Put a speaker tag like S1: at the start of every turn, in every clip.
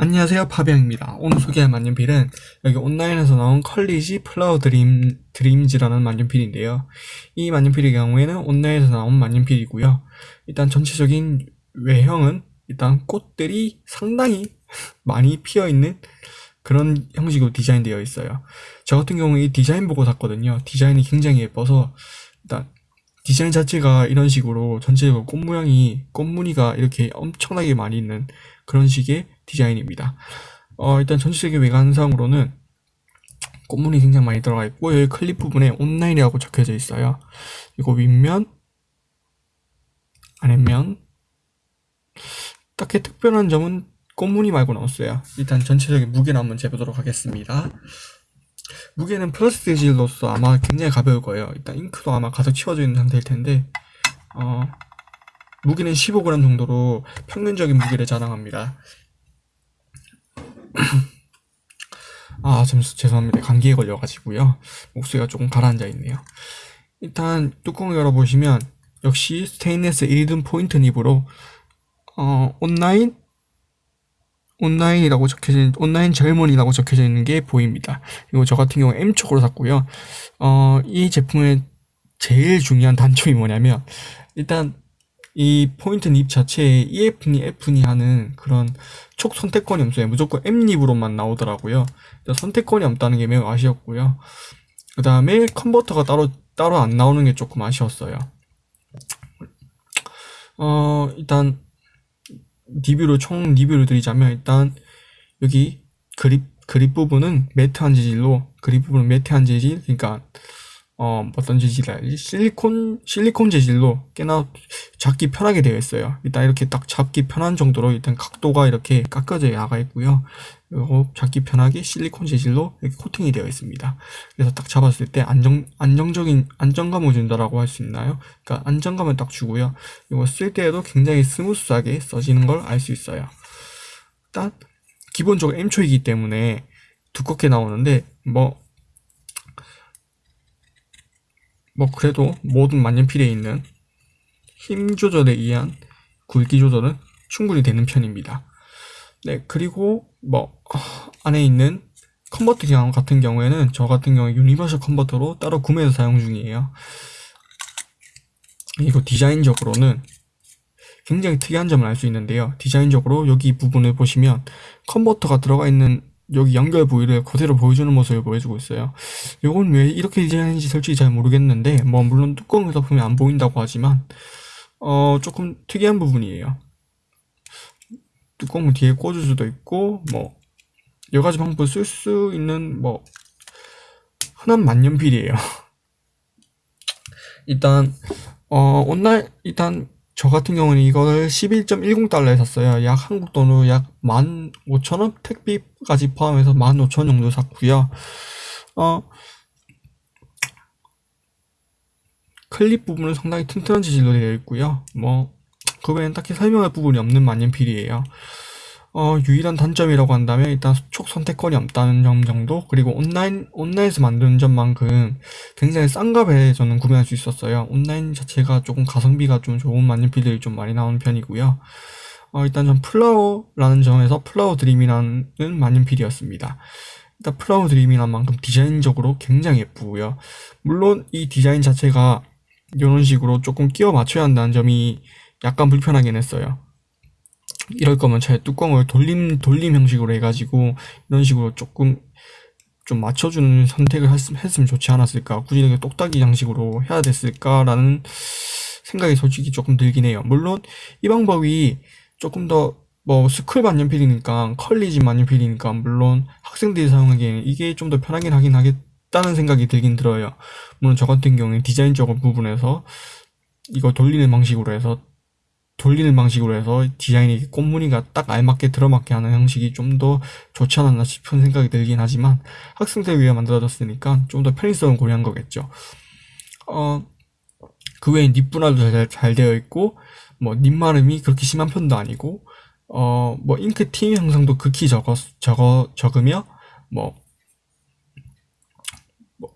S1: 안녕하세요 파비앙입니다. 오늘 소개할 만년필은 여기 온라인에서 나온 College Flower Dream, Dreams라는 만년필인데요. 이 만년필의 경우에는 온라인에서 나온 만년필이고요. 일단 전체적인 외형은 일단 꽃들이 상당히 많이 피어있는 그런 형식으로 디자인되어 있어요. 저 같은 경우에 이 디자인 보고 샀거든요. 디자인이 굉장히 예뻐서 일단 디자인 자체가 이런 식으로 전체적으로 꽃 모양이 꽃 무늬가 이렇게 엄청나게 많이 있는 그런 식의 디자인입니다. 어, 일단 전체적인 외관상으로는 꽃무늬 굉장히 많이 들어가 있고 여기 클립 부분에 온라인이라고 적혀져 있어요. 그리고 윗면 아랫면 딱히 특별한 점은 꽃무늬 말고는 없어요. 일단 전체적인 무게를 한번 재보도록 하겠습니다 무게는 플라스틱 재질로서 아마 굉장히 가벼울 거예요. 일단 잉크도 아마 가득 채워져 있는 상태일 텐데 어, 무게는 15g 정도로 평균적인 무게를 자랑합니다. 아, 좀 죄송합니다. 감기에 걸려가지고요. 목소리가 조금 가라앉아 있네요. 일단 뚜껑을 열어보시면 역시 스테인리스 1등 포인트 닙으로 어, 온라인 온라인이라고 적혀져 있는 온라인 젊은이라고 적혀져 있는 게 보입니다. 그리고 저 같은 경우 M촉으로 샀고요. 어, 이 제품의 제일 중요한 단점이 뭐냐면 일단 이 포인트 닙 자체에 EF니 F니 하는 그런 촉 선택권이 없어요. 무조건 M립으로만 나오더라고요. 선택권이 없다는 게 매우 아쉬웠고요. 그 다음에 컨버터가 따로 따로 안 나오는 게 조금 아쉬웠어요. 어 일단 리뷰로 총 리뷰를 드리자면 일단 여기 그립 그립 부분은 matte한 재질로 그립 부분은 matte한 재질 그러니까 어 어떤 재질이라. 실리콘 실리콘 재질로 꽤나 잡기 편하게 되어 있어요. 일단 이렇게 딱 잡기 편한 정도로 일단 각도가 이렇게 깎여져 나가 있고요. 그리고 잡기 편하게 실리콘 재질로 이렇게 코팅이 되어 있습니다. 그래서 딱 잡았을 때 안정 안정적인 안정감을 준다라고 할 수 있나요? 그러니까 안정감을 딱 주고요. 이거 쓸 때에도 굉장히 스무스하게 써지는 걸 알 수 있어요. 일단 기본적으로 M촉이기 때문에 두껍게 나오는데 뭐 뭐 그래도 모든 만년필에 있는 힘 조절에 의한 굵기 조절은 충분히 되는 편입니다. 네, 그리고 뭐 안에 있는 컨버터 기능 같은 경우에는 저 같은 경우에 universal 컨버터로 따로 구매해서 사용 중이에요. 이거 디자인적으로는 굉장히 특이한 점을 알 수 있는데요. 디자인적으로 여기 부분을 보시면 컨버터가 들어가 있는 여기 연결 부위를 그대로 보여주는 모습을 보여주고 있어요. 이건 왜 이렇게 디자인인지 솔직히 잘 모르겠는데 뭐 물론 뚜껑을 덮으면 안 보인다고 하지만 어 조금 특이한 부분이에요. 뚜껑을 뒤에 꽂을 수도 있고 뭐 여러가지 방법을 쓸수 있는 뭐 흔한 만년필이에요. 일단 어 온라인 일단 저 같은 경우는 이거를 11.10달러에 샀어요. 약 한국 돈으로 약 15,000원? 택비까지 포함해서 15,000원 정도 샀고요. 어, 클립 부분은 상당히 튼튼한 재질로 되어 있고요. 뭐, 그 외엔 딱히 설명할 부분이 없는 만년필이에요. 어, 유일한 단점이라고 한다면 일단 촉 선택권이 없다는 점 정도 그리고 온라인 온라인에서 만드는 점만큼 굉장히 싼 값에 저는 구매할 수 있었어요. 온라인 자체가 조금 가성비가 좀 좋은 만년필들이 좀 많이 나오는 편이고요. 어, 일단 전 flower라는 점에서 Flower Dream이라는 만년필이었습니다. 일단 Flower Dream이란 만큼 디자인적으로 굉장히 예쁘고요. 물론 이 디자인 자체가 이런 식으로 조금 끼워 맞춰야 한다는 점이 약간 불편하긴 했어요 이럴 거면 차라리 뚜껑을 돌림 돌림 형식으로 해가지고 이런 식으로 조금 좀 맞춰주는 선택을 했, 으면 좋지 않았을까. 굳이 이렇게 똑딱이 양식으로 해야 됐을까라는 생각이 솔직히 조금 들긴 해요. 물론 이 방법이 조금 더 뭐 school 만년필이니까 college 만년필이니까 물론 학생들이 사용하기에는 이게 좀 더 편하긴 하긴 하겠다는 생각이 들긴 들어요. 물론 저 같은 경우에 디자인적 부분에서 이거 돌리는 방식으로 해서 돌리는 방식으로 해서 디자인이 꽃무늬가 딱 알맞게 들어맞게 하는 형식이 좀 더 좋지 않았나 싶은 생각이 들긴 하지만 학생들 위해 만들어졌으니까 좀 더 편의성을 고려한 거겠죠. 어, 그 외에 립 분할도 잘, 잘 되어 있고 뭐 립마름이 그렇게 심한 편도 아니고 어, 뭐 잉크 팀 형성도 극히 적어, 적어, 적으며 뭐, 뭐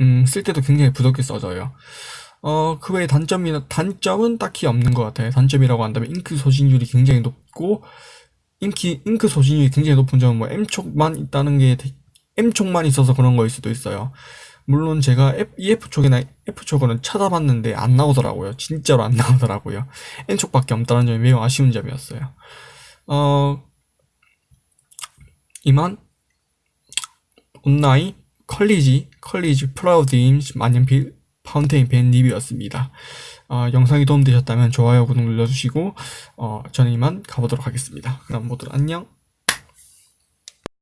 S1: 음, 쓸 때도 굉장히 부드럽게 써져요 어, 그 외에 단점이나, 단점은 딱히 없는 것 같아요. 단점이라고 한다면 잉크 소진율이 굉장히 높고, 인기, 잉크 소진율이 굉장히 높은 점은 뭐 M촉만 있다는 게 되- M촉만 있어서 그런 거일 수도 있어요. 물론 제가 EF촉이나 F촉으로는 찾아봤는데 안 나오더라고요. 진짜로 안 나오더라고요. M촉밖에 없다는 점이 매우 아쉬운 점이었어요. 어, 이만 온라인 college college Flower Dreams 만년필 fountain pen 리뷰였습니다. 어, 영상이 도움되셨다면 좋아요 구독 눌러주시고 어, 저는 이만 가보도록 하겠습니다. 그럼 모두 안녕